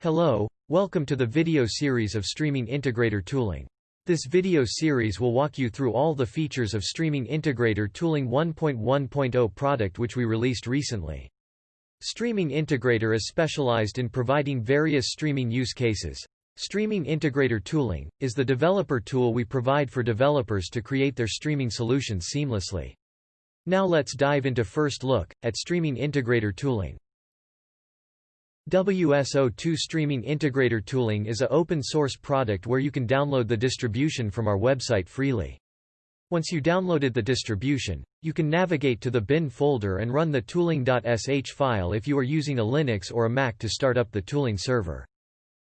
Hello, welcome to the video series of Streaming Integrator Tooling. This video series will walk you through all the features of Streaming Integrator Tooling 1.1.0 product which we released recently. Streaming Integrator is specialized in providing various streaming use cases. Streaming Integrator Tooling is the developer tool we provide for developers to create their streaming solutions seamlessly. Now let's dive into first look at Streaming Integrator Tooling. WSO2 Streaming Integrator Tooling is a open-source product where you can download the distribution from our website freely. Once you downloaded the distribution, you can navigate to the bin folder and run the tooling.sh file if you are using a Linux or a Mac to start up the tooling server.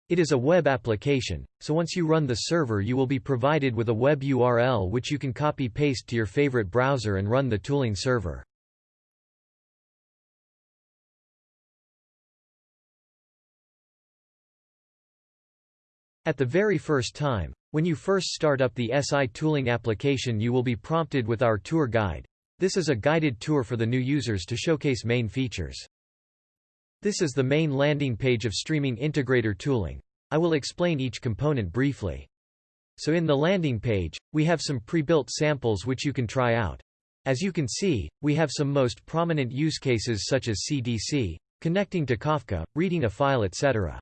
It is a web application, so once you run the server you will be provided with a web URL which you can copy-paste to your favorite browser and run the tooling server. At the very first time, when you first start up the SI tooling application you will be prompted with our tour guide. This is a guided tour for the new users to showcase main features. This is the main landing page of Streaming Integrator Tooling. I will explain each component briefly. So in the landing page, we have some pre-built samples which you can try out. As you can see, we have some most prominent use cases such as CDC, connecting to Kafka, reading a file etc.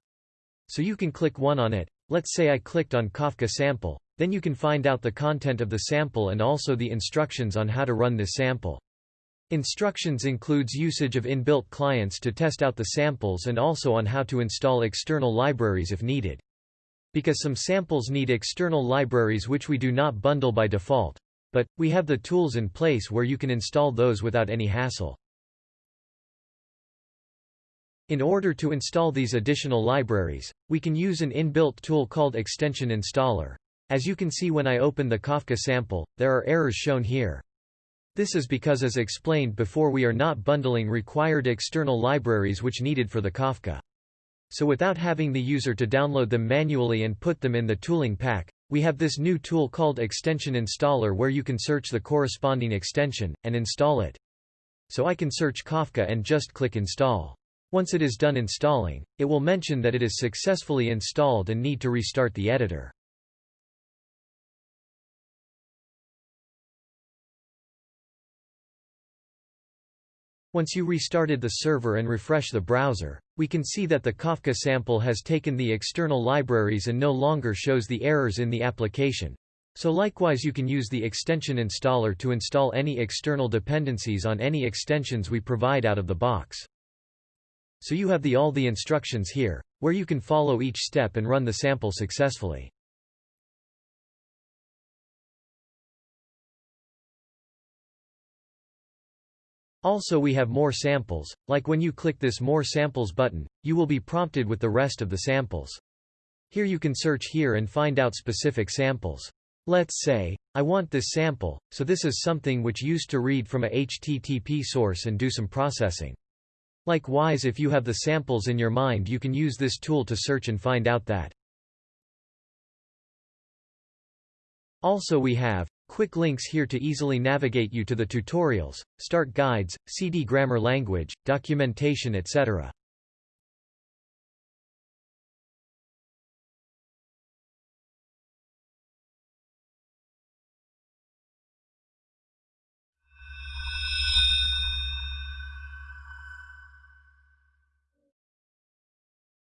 So you can click one on it, Let's say I clicked on Kafka sample, then you can find out the content of the sample and also the instructions on how to run this sample. Instructions includes usage of inbuilt clients to test out the samples and also on how to install external libraries if needed. Because some samples need external libraries which we do not bundle by default. But, we have the tools in place where you can install those without any hassle. In order to install these additional libraries, we can use an inbuilt tool called Extension Installer. As you can see when I open the Kafka sample, there are errors shown here. This is because as explained before we are not bundling required external libraries which needed for the Kafka. So without having the user to download them manually and put them in the tooling pack, we have this new tool called Extension Installer where you can search the corresponding extension, and install it. So I can search Kafka and just click Install. Once it is done installing, it will mention that it is successfully installed and need to restart the editor. Once you restarted the server and refresh the browser, we can see that the Kafka sample has taken the external libraries and no longer shows the errors in the application. So likewise you can use the extension installer to install any external dependencies on any extensions we provide out of the box. So you have the all the instructions here, where you can follow each step and run the sample successfully. Also we have more samples, like when you click this More Samples button, you will be prompted with the rest of the samples. Here you can search here and find out specific samples. Let's say, I want this sample, so this is something which used to read from a HTTP source and do some processing. Likewise if you have the samples in your mind you can use this tool to search and find out that. Also we have quick links here to easily navigate you to the tutorials, start guides, Siddhi grammar language, documentation etc.